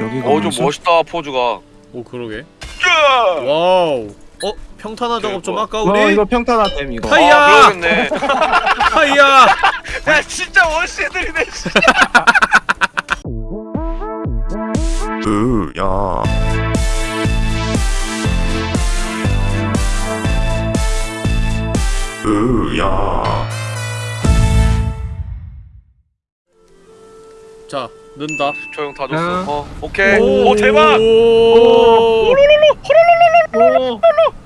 여기가 어좀 무슨- 멋있다 포즈가 오 그러게 야! 와우 어? 평탄화 작업 좀 할까 와 우리? 이거 평탄화댐 이거 하이! 하이야! 아 그러겠네 하이야! 야 진짜 원시애들이네 씨. 으야 으야 자 는다 조용 다 줬어 응. 어 오케이 오, 대박 오,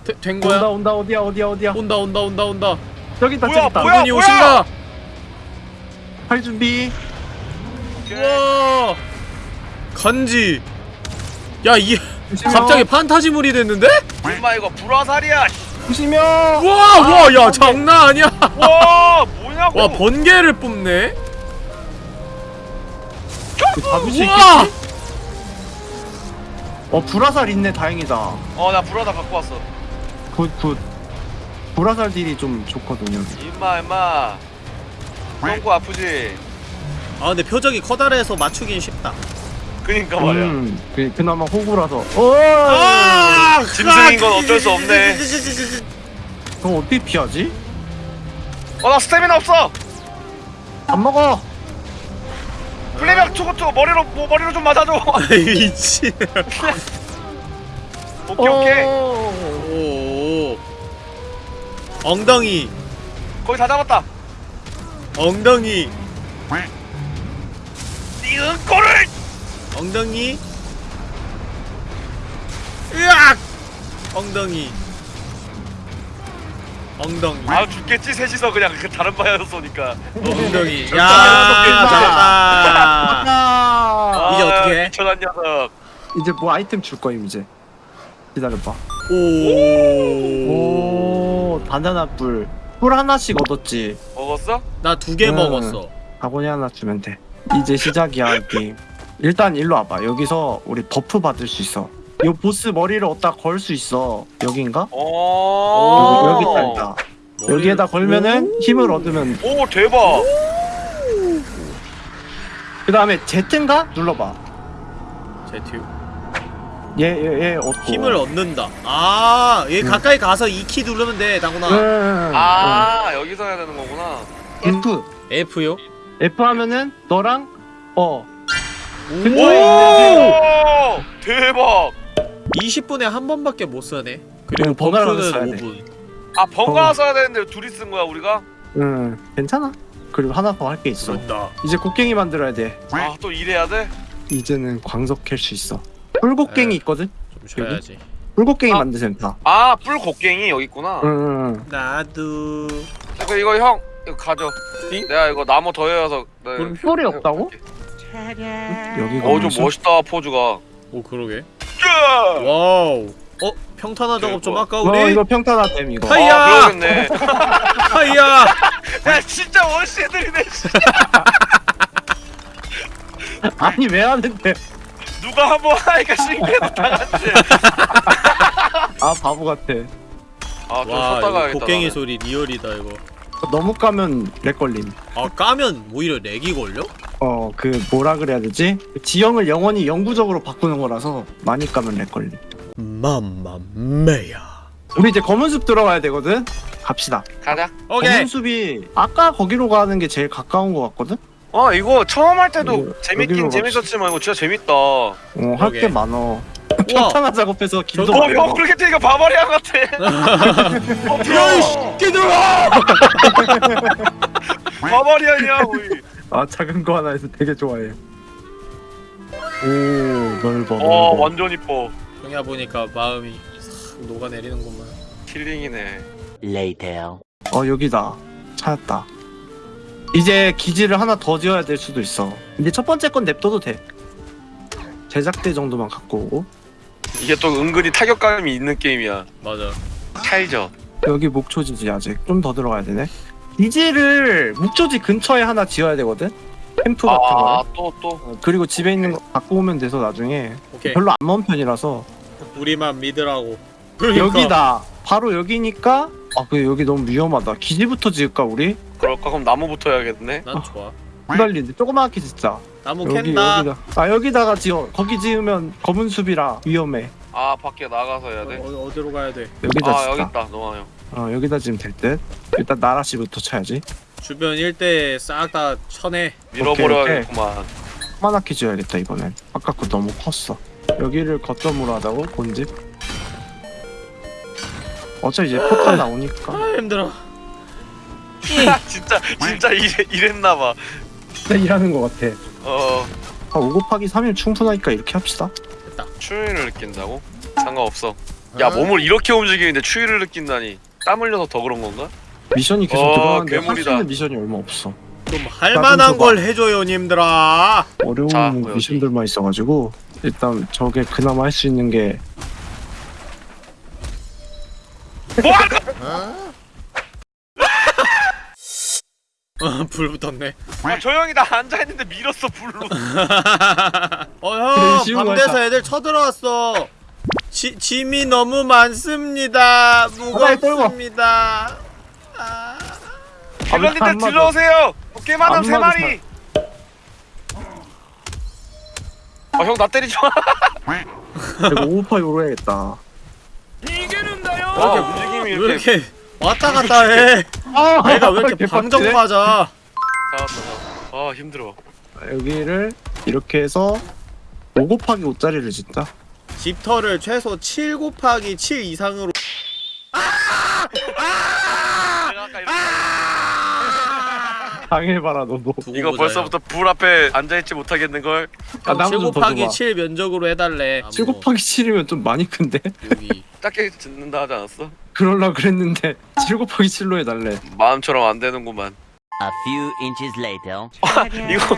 되- 된 온다 거야? 온다 어디야 어디야 어디야 온다 온다 온다 온다 저기 있다 저기 있다 뭐야? 분이 오신다 할 준비 오케이. 우와 간지 야 이. 갑자기 판타지물이 됐는데? 엄마 이거 불화살이야 조심해요 와와야 장난 아니야 와 뭐냐고 와 번개를 뽑네 잡을 수 우와! 있겠지? 어 불화살 있네 다행이다. 어나 불화살 갖고 왔어. Good good. 불화살 deal이 좀 좋거든요. 임마 임마. 똥꼬 아프지? 아 근데 표적이 커다래서 맞추긴 쉽다. 그니까 말이야. 음, 그, 그나마 호구라서. 오! 아 짐승인 건 어쩔 수 없네. 그럼 어떻게 피하지? 어 나 스태미나 없어! 안 먹어 플레이백 초고초 머리로 뭐 머리로 좀 맞아줘. 미친 오케이 오케이. 오. 엉덩이. 거의 다 잡았다. 엉덩이. 이 은꼬를 엉덩이. 으악! 엉덩이 엉덩이 아 죽겠지 셋이서 그냥 그 다른 방향에서 쏘니까 엉덩이 야 아, 이제 어떻게 해? 미쳐난 녀석 이제 뭐 아이템 줄 거임 이제 기다려봐 오나 오 바나나 뿔. 뿔 하나씩 얻었지. 먹었어? 두개 음. 먹었어 바구니 하나 주면 돼. 이제 시작이야 이 게임. 일단 일로 와봐. 여기서 우리 buff 받을 수 있어. 요 보스 머리를 얻다 걸 수 있어. 여긴가? 오 여기 여기 있다. 여기에다 걸면은 힘을 얻으면. 오 대박 그 다음에 Z인가? 눌러봐. 제튜 얘얘 얘 얻고. 힘을 얻는다 아얘 음. 가까이 가서 E 키 누르면 돼 당구나 응. 아 여기서 해야 되는 거구나 응. F F요? F 하면은 너랑 어오오 대박 20분에 한 번밖에 못 쓰네 그리고 버프는 써야 돼. 5분 아 번갈아 써야 되는데 둘이 쓴 거야 우리가? 응 괜찮아. 그리고 하나 더 할 게 있어. 그런다 이제 곡괭이 만들어야 돼. 아 또 일해야 돼? 이제는 광석 캘 수 있어. 뿔곡괭이 네. 있거든. 좀 쉬어야지 뿔곡괭이 아. 만드세요 다. 아 뿔곡괭이 여기 있구나 응. 나도 이거 이거 형 이거 가져 내가 이거 나무 더 해서 그럼 뿔이 없다고? 여기가 어좀 무슨- 멋있다 포즈가 오 그러게 야! 와우 어? 평탄화 작업 좀 뭐. 할까 와 우리? 이거 평탄화댐 이거. 하이! 하이야! 아 하이야 야 진짜 원시애들이네 씨. 아니 왜 하는데? 누가 한 번 하니까 신기해서 다 같이 아 바보 같아. 아좀 와 곡괭이. 소리 real이다 이거 너무 까면 lag 걸림. 아 까면 오히려 lag이 걸려? 어 그 뭐라 그래야 되지? 지형을 영원히 영구적으로 바꾸는 거라서 많이 까면 lag 걸림. Mamma mia 우리 이제 검은 숲 들어가야 되거든. 갑시다. 가자 오케이 검은 숲이 아까 거기로 가는 게 제일 가까운 거 같거든. 어 이거 처음 할 때도 여기- 재밌긴 여기로 재밌었지만 이거 진짜 재밌다 어할 그러게. 게 많어. 평탄화 작업해서 길도 저도- 어 먹어. 그렇게 뜨니까 바바리안 같아 어 부러워 끼들아 바바리안이야 우리 아 작은 거 하나에서 되게 좋아해. 오 넓어. 어 넓어. 완전 이뻐. 형야 보니까 마음이 싹 녹아내리는구만. 킬링이네. 어 여기다. 찾았다. 이제 기지를 하나 더 지어야 될 수도 있어. 근데 첫 번째 건 냅둬도 돼. 제작대 정도만 갖고 오고. 이게 또 은근히 타격감이 있는 게임이야. 맞아. 찰져 여기 목초지지 아직. 좀 더 들어가야 되네 기지를 목초지 근처에 하나 지어야 되거든? 캠프 같은 거 아또 또. 어, 그리고 집에 있는 거 갖고 오면 돼서 나중에. 오케이. 별로 안 먼 편이라서. 우리만 믿으라고. 그러니까. 여기다. 바로 여기니까 아그 여기 너무 위험하다. 기지부터 지을까 우리? 그럴까? 그럼 나무부터 해야겠네. 난 좋아. 후달리는데. 조그맣게 짓자. 나무 여기 캔다. 여기다. 아 여기다가 지어. 거기 지으면 검은 숲이라 위험해. 아 밖에 나가서 해야 돼? 어, 어디로 가야 돼? 여기다 아 여기. 있다. 노아 형 어 여기다 지으면 될 듯. 일단 나라씨부터 쳐야지. 주변 일대 싹 다 쳐내 밀어버려야겠구만 까만하게 지어야겠다 이번엔. 아까 거 너무 컸어. 여기를 거점으로 하자고 본집. 어차피 이제 포탈 나오니까. 아 힘들어 진짜 진짜 이래, 이랬나봐 네, 일하는 것 같아. 어 아, 5 곱하기 3이면 충분하니까 이렇게 합시다. 됐다 추위를 느낀다고? 상관없어 야 몸을 이렇게 움직이는데 추위를 느낀다니 땀 흘려서 더 그런 건가? 미션이 계속 어, 들어가는데 할수 괴물이다. 있는 미션이 얼마 없어. 좀 할만한 걸 해줘요 님들아 어려운 자. 미션들만 있어가지고 일단 저게 그나마 할 수 있는 게 어, 불 붙었네 아, 저 형이 나 앉아있는데 밀었어 불로 어형 쉬운 밤 돼서 거였다. 애들 쳐들어왔어 지, 짐이 너무 많습니다. 무겁습니다. 아... 안 딜러님들. 들러오세요. 깨만함 안 세. 마리. 아 형 나 때리지 마. 이거 5 곱하기 5로 해야겠다. 이게는다요? 와 움직임이 왜 이렇게 이렇게 왔다 갔다 해? 아, 내가 왜 이렇게 방정 맞아 잡았어 아 힘들어. 여기를 이렇게 해서 5 곱하기 5짜리를 짓다. 집터를 최소 7 곱하기 7 이상으로 당해봐라 너도. 이거. 벌써부터 불 앞에 앉아있지 못하겠는걸? 아, 나무 7 좀더 곱하기 줘봐. 7 면적으로 해달래 7 곱하기 7이면 좀 많이 큰데? 여기 작게 짓는다 하지 않았어? 그럴라 그랬는데 7 곱하기 7로 해달래. 마음처럼 안 되는구만 A few inches later. 이거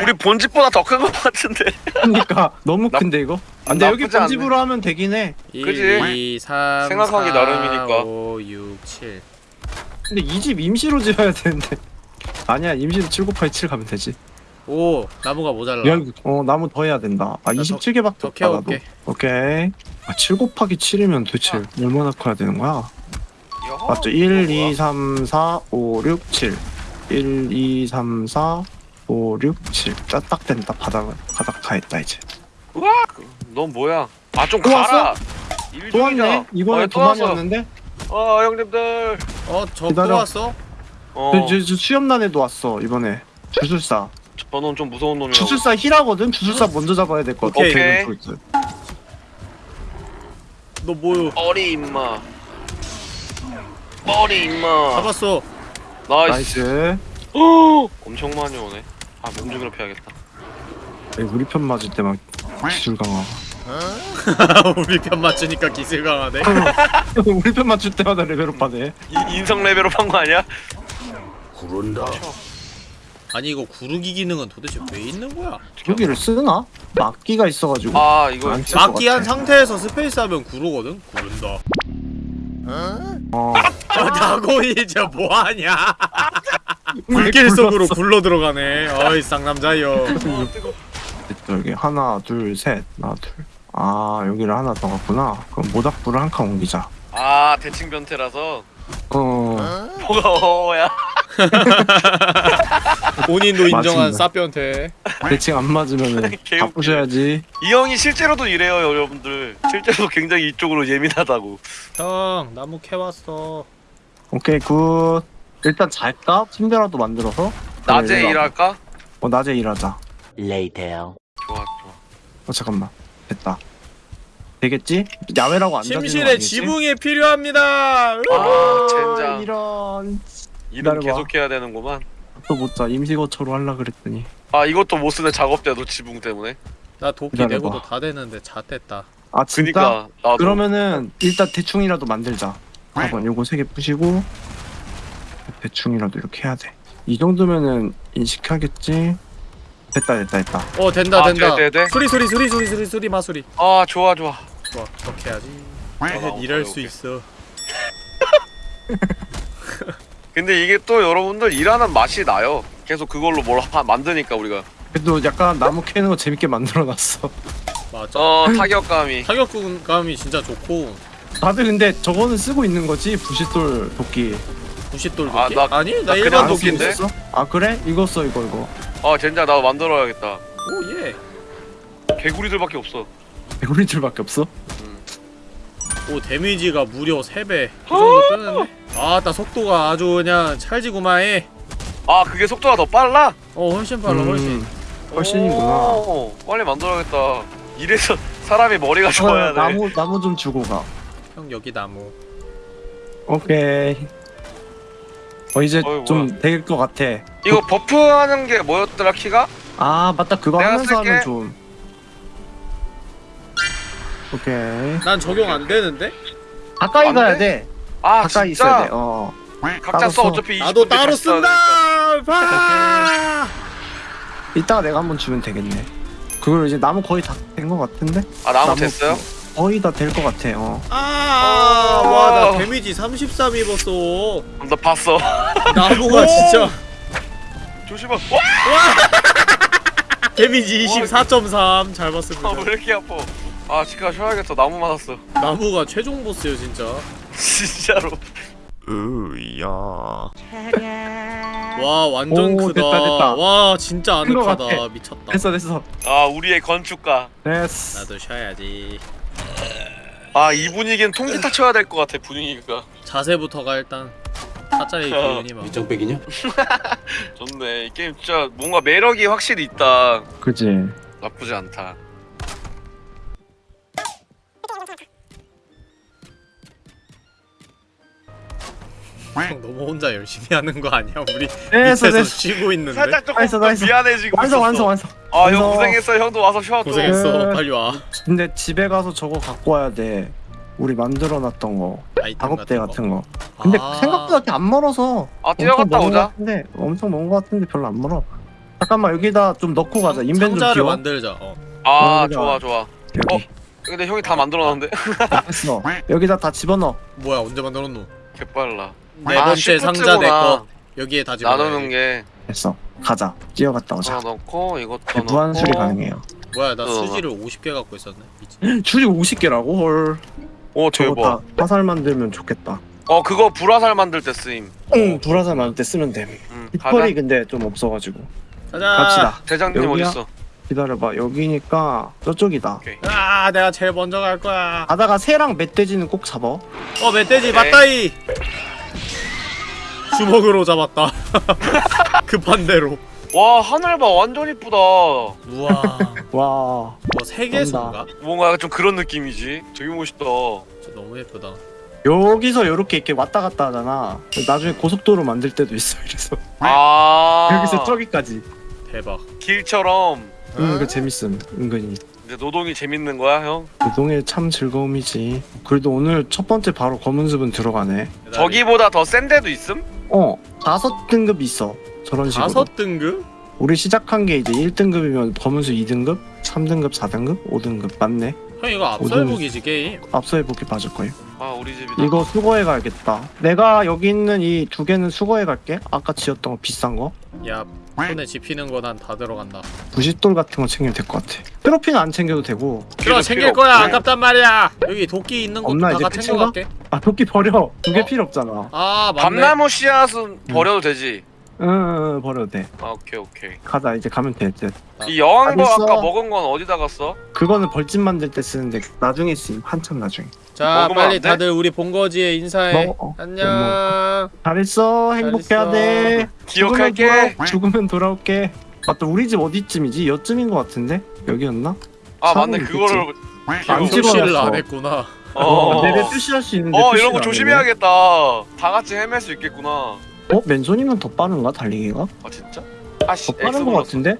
우리 본집보다 더 큰 것 같은데 그러니까 너무 나- 큰데 이거? 아, 근데 여기 나쁘지 않네. 본집으로 하면 되긴 해. 1, 그지? 2, 3, 생각하기 4, 나름이니까. 5, 6, 7 근데 이 집 임시로 지어야 되는데. 아니야 임시로 7 곱하기 7 가면 되지. 오 나무가 모자라 여기 어 나무 더 해야 된다. 아나 27개밖에 더 없다 나도. 캐올게 오케이. 아, 7 곱하기 7이면 도대체 아. 얼마나 커야 되는 거야? 맞죠? 1, 2, 3, 4, 5, 6, 7. 1, 2, 3, 4, 5, 6, 7. 딱 된다. 바닥 바닥 다 했다 이제. 넌 뭐야? 아좀또 가라! 또 왔네. 이번에 어, 두또 마리. 왔는데. 어 형님들 어저 기다려. 또 왔어? 어 저, 저, 저 수염난애도 왔어 이번에. 주술사. 저놈 좀 무서운 놈이라고 주술사 힐하거든. 주술사 먼저 잡아야 될 것 같아. 오케이. 오케이. 너 뭐요? 머리 임마 머리 임마 잡았어 나이스 나이스. 어, 엄청 많이 오네 아 패야겠다 에이, 우리 편 맞을 때만 기술 강화. 우리 편 맞추니까 기술 강하네 우리 편 맞출 때마다 level up 하네. 이, 인성 level up 한 거 아니야? 아니 이거 구르기 기능은 도대체 왜 있는 거야? 여기를 쓰나? 막기가 있어가지고. 아 이거 막기한 같아. 상태에서 space 하면 구르거든? 구른다 어. 아 다곤이 진짜 뭐하냐 불길 속으로 굴러 들어가네 어이 쌍남자여 여기 하나 둘셋 하나 둘. 아 여기를 하나 더 갔구나. 그럼 모닥불을 한 칸 옮기자. 아 대칭 변태라서 어. 뭐가 어야 본인도 인정한 맞습니다. 싸변태 대칭 안 맞으면은 개웃기네. 바꾸셔야지. 이 형이 실제로도 이래요 여러분들 실제로 굉장히 이쪽으로 예민하다고 형 나무 캐왔어 오케이 good. 일단 잘까? 침대라도 만들어서. 낮에 그래, 일할까? 어 낮에 일하자. Later. 좋아 좋아 어 잠깐만. 됐다. 되겠지? 야외라고 안 침실에? 지붕이 필요합니다. 아아 젠장. 이런. 이름 기다려봐. 계속 해야 되는구만. 또 못자. 임시거처로 하려 그랬더니. 아 이것도 못 쓰네 작업대도 지붕 때문에. 나 도끼 기다려봐. 내고도 다 되는데 잣됐다. 아 진짜? 그니까 나도. 그러면은 일단 대충이라도 만들자. 4번 요거 세개 부시고 대충이라도 이렇게 해야 돼 이 정도면은 인식하겠지 됐다 됐다 됐다. 어 된다 아, 된다. 돼, 돼, 돼? 수리 수리 수리 수리 수리 수리 마수리. 아 좋아 좋아. 좋아 그렇게 해야지. 나 일할 오케이, 수 오케이. 있어. 근데 이게 또 여러분들 일하는 맛이 나요. 계속 그걸로 뭘 하, 만드니까 우리가. 그래도 약간 나무 캐는 거 재밌게 만들어놨어. 맞아. 어 타격감이. 타격감이 진짜 좋고. 다들 근데 저거는 쓰고 있는 거지? 부싯돌 도끼. 부싯돌 아, 도끼? 나- 아니 나나 일반 도끼인데? 있었어? 아 그래? 이거 써 이거 이거 아 젠장 나도 만들어야겠다 오예 개구리들밖에 없어 개구리들밖에 없어? 오 데미지가 무려 3배 그 정도 뜨는데? 아나 속도가 아주 그냥 찰지구마해 아 그게 속도가 더 빨라? 어 훨씬 빨라 훨씬 음, 훨씬이구나. 오, 빨리 만들어야겠다 이래서 사람이 머리가 좋아야 어, 돼 나무 나무 좀 주고 가. 형 여기 나무 오케이. 어 이제 어이, 좀 될 것 같아. 이거 버프하는 게 뭐였더라 키가? 아 맞다 그거 내가 하면서 쓸게. 하면 좀. 오케이. 난 적용 안 되는데? 가까이 안 가야 돼? 돼. 아 가까이 진짜? 있어야 돼. 어. 각자 따로 써 써. 어차피 20 나도 따로. 쓴다! 파! 이따가 내가 한번 주면 되겠네. 그걸 이제 나무 거의 다 된 것 같은데? 아 나무 됐어요? 거의 다 될 것 같아. 어. 아, 어. 와, 나 데미지 33 입었어. 나 봤어 나무가 오! 진짜 조심하 와! 데미지 24.3. 잘 봤습니다. 아, 왜 이렇게 아파 아 치과 쉬어야겠어 나무 맞았어 나무가 최종 보스예요, 진짜. 진짜로 으야. 와, 완전 오, 크다. 됐다, 됐다. 와, 진짜 아늑하다. 미쳤다. 됐어 됐어. 아 우리의 건축가 됐어. 나도 쉬어야지. 아 이 분위기는 통기타 쳐야 될 것 같아 분위기가 자세부터가 일단 타짜의 어. 기운이 막. 밑장빼기냐? 좋네 이 게임 진짜 뭔가 매력이 확실히 있다 그지. 나쁘지 않다 형 너무 혼자 열심히 하는 거 아니야? 우리 됐어 밑에서 됐어. 쉬고 있는데. 살짝 조금 나이스, 나이스. 미안해지고 완성 있었어. 완성 완성. 아형 완성. 고생했어 형도 와서 쉬어 또 고생했어. 네. 빨리 와. 근데 집에 가서 저거 갖고 와야 돼. 우리 만들어놨던 거 아이템 작업대 거. 같은 거. 근데 아. 생각보다 이렇게 안 멀어서. 아 뛰어갔다 먼 오자 같은데 엄청 먼것 같은데 별로 안 멀어. 잠깐만 여기다 좀 넣고 가자. 인벤 좀 상자를 비워. 만들자. 어. 아 어, 좋아 좋아 여기. 근데 형이 다 만들어놨는데 됐어. 여기다 다 집어넣어. 뭐야 언제 만들었노? 개빨라 네 아, 번째 상자 내. 거. 여기에 다 집어. 나누는 게 됐어. 가자. 뛰어갔다 오자. 하나 넣고 이것도 네, 넣고 무한 수리 가능해요. 뭐야 나 어. 수지를 50개 갖고 있었네. 미친. 줄이 50개라고? 헐. 오 저거 대박 다 화살 만들면 좋겠다. 어 그거 불화살 만들 때 쓰임 응, 불화살 만들 때 쓰면 돼. 음, 가자 hit펄이 근데 좀 없어가지고. 가자. 갑시다. 대장님 여기야? 어딨어 기다려봐. 여기니까 저쪽이다. 오케이 아 내가 제일 먼저 갈 거야. 가다가 새랑 멧돼지는 꼭 잡아. 어 멧돼지. 맞다이. 주먹으로 잡았다. 급한 대로. 와 하늘 봐 완전 이쁘다 우와. 와. 뭐 세계수인가? 뭔가 좀 그런 느낌이지 되게 멋있다 진짜 너무 예쁘다. 여기서 이렇게 이렇게 왔다 갔다 하잖아. 나중에 고속도로 만들 때도 있어. 이래서 아 여기서 저기까지. 대박. 길처럼 응, 그 재밌음. 은근히. 이제 노동이 재밌는 거야 형? 노동의 참 즐거움이지. 그래도 오늘 첫 번째 바로 검은 습은 들어가네. 저기보다 더 센 데도 있음? 어, 다섯 등급 있어. 저런 식으로. 다섯 등급? 우리 시작한 게 이제 1등급이면 검은수 2등급, 3등급, 4등급, 5등급 맞네. 형 이거 앞서 오등- 해보기지 게임. 앞서 해보기 맞을 거예요. 아 우리 집이다 이거 수거해 가야겠다. 내가 여기 있는 이 두 개는 수거해 갈게. 아까 지었던 거 비싼 거. 야 손에 집히는 거 난 다 들어간다. 부싯돌 같은 거 챙기면 될 것 같아. 트로피는 안 챙겨도 되고. 필요 필요 챙길 거야 없네. 아깝단 말이야. 여기 도끼 있는 것도 없나, 다 이제 끝인가? 챙겨갈게. 아 도끼 버려. 두 개 어? 필요 없잖아. 아 맞네. 밤나무 씨앗은 버려도 되지 응, 버려도 돼. 아 오케이 오케이 가자 이제 가면 돼. 이제. 아, 이 여왕벌 있어. 아까 먹은 건 어디다 갔어? 그거는 벌집 만들 때 쓰는데 나중에 쓰임. 한참 나중에. 자 먹으면 빨리 안 돼? 다들 우리 본거지에 인사해. 먹어. 어, 안녕. 잘했어. 행복해야 돼. 기억할게 죽으면, 돌아, 죽으면 돌아올게. 맞다. 우리 집 어디쯤이지? 여쯤인 것 같은데? 여기였나? 아 맞네 그거를 안. 표시를 안 했구나. 어, 내내 표시할 수 있는데 어 이런 거안 조심해야겠다 다 같이 헤맬 수 있겠구나. 어? 맨손이면 더 빠른가? 달리기가? 아 진짜? 아씨 더 빠른 것 같은데?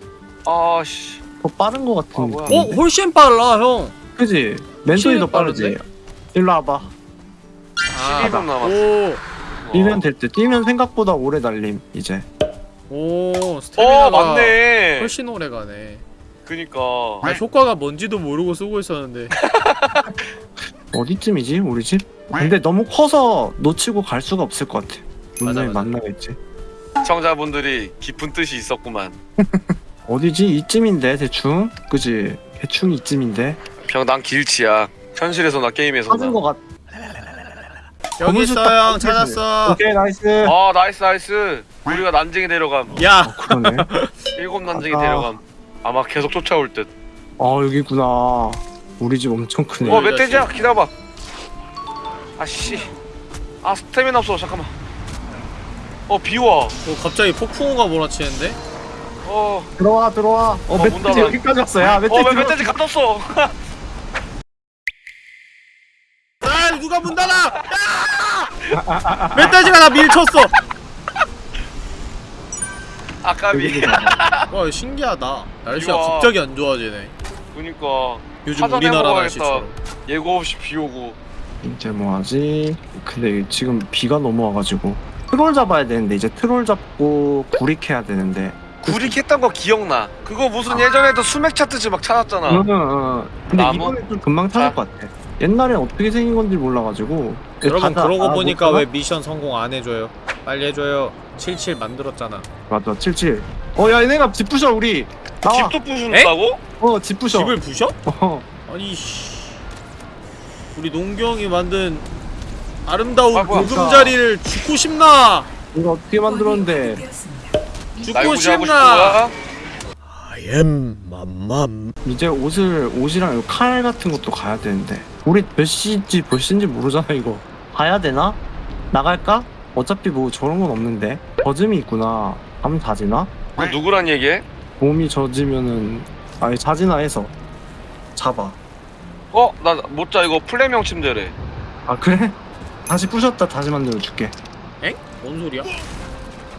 아씨 더 빠른 것 아, 같은 뭐야. 느낌. 어 훨씬 빨라 형. 그지? 맨손이 더 빠르지? 빠른데? 일로 와봐. 12분 남았어 오. 뛰면 될 듯. 뛰면 생각보다 오래 달림, 이제. 오어 스태미나가 맞네 훨씬 오래 가네. 그니까 나 효과가 뭔지도 모르고 쓰고 있었는데. 어디쯤이지? 우리 집? 근데 너무 커서 놓치고 갈 수가 없을 것 같아. 분명히 맞아, 맞아. 만나겠지. 시청자분들이 깊은 뜻이 있었구만 어디지? 이쯤인데, 대충? 그지? 대충 이쯤인데? 형 난 길치야 현실에서 나 게임에서 찾은 것 같... 여기 있어 딱 형. 찾았어. 오케이, nice. 아 nice nice 우리가 난쟁이 데려감 야 그러네. 일곱 난쟁이 아. 데려감 아마 계속 쫓아올 듯. 어 여기구나 우리 집 엄청 크네 어이 멧돼지야 기다려봐. 아씨. 아 스태미나 없어 잠깐만. 어 비와. 어 갑자기 폭풍우가 몰아치는데? 어. 들어와 들어와 어 어, 문 멧돼지 닫아. 여기까지 왔어 야 멧돼지 어왜 들어와. 멧돼지 갔었어? 아 누가 문 닫아! 야! 멧돼지가 나 밀쳤어! 아까비. 와 신기하다 날씨가 이거. 갑자기 안 좋아지네 그니까 요즘 우리나라. 날씨처럼 예고 없이 비 오고. 이제 뭐하지 근데 지금 비가 넘어와가지고 트롤 잡아야 되는데 이제 트롤 잡고 구릭해야 되는데 구리 캤던 거 기억나. 그거 무슨 예전에도 수맥 찾듯이 막 찾았잖아. 응, 응, 응. 근데 나무? 이번에 좀 금방 찾을 자. 것 같아 옛날엔 어떻게 생긴 건지 몰라가지고 여러분 가자. 그러고 아, 보니까 못 왜? 미션 성공 안 해줘요 빨리 해줘요 77 만들었잖아 맞아 77 어야 얘네가 집 부셔 우리 나와 집도 부순다고? 어집 부셔 집을 부셔? 어. 아니 씨 우리 농경이 만든 아름다운 아, 뭐야. 보금자리를 죽고 싶나 이거 어떻게 만들었는데 죽고 싶나. I am 맘맘 이제 옷을 옷이랑 이칼 같은 것도 가야 되는데 우리 몇 시인지 몇 시인지 모르잖아 이거 가야 되나? 나갈까? 어차피 뭐 저런 건 없는데 젖음이 있구나 밤 자지나? 그 누구란 얘기해? 몸이 젖으면은 아니 자지나 해서 잡아 어? 나 못 자 이거 플레명 침대래. 아 그래? 다시 부셨다 다시 만들어 줄게 엥? 뭔 소리야?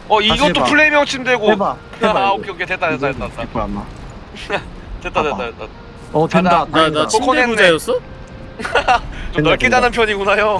어 이것도 해봐. 플레명 침대고. 해봐 해봐 아 이거. 오케이 오케이 됐다 됐다 됐다 됐다 아마 됐다 됐다 봐봐. 됐다. 어 된다. 나, 다행이다. 나 침대 코코넷네. 부자였어? 좀 넓게 된다. 자는 편이구나 형.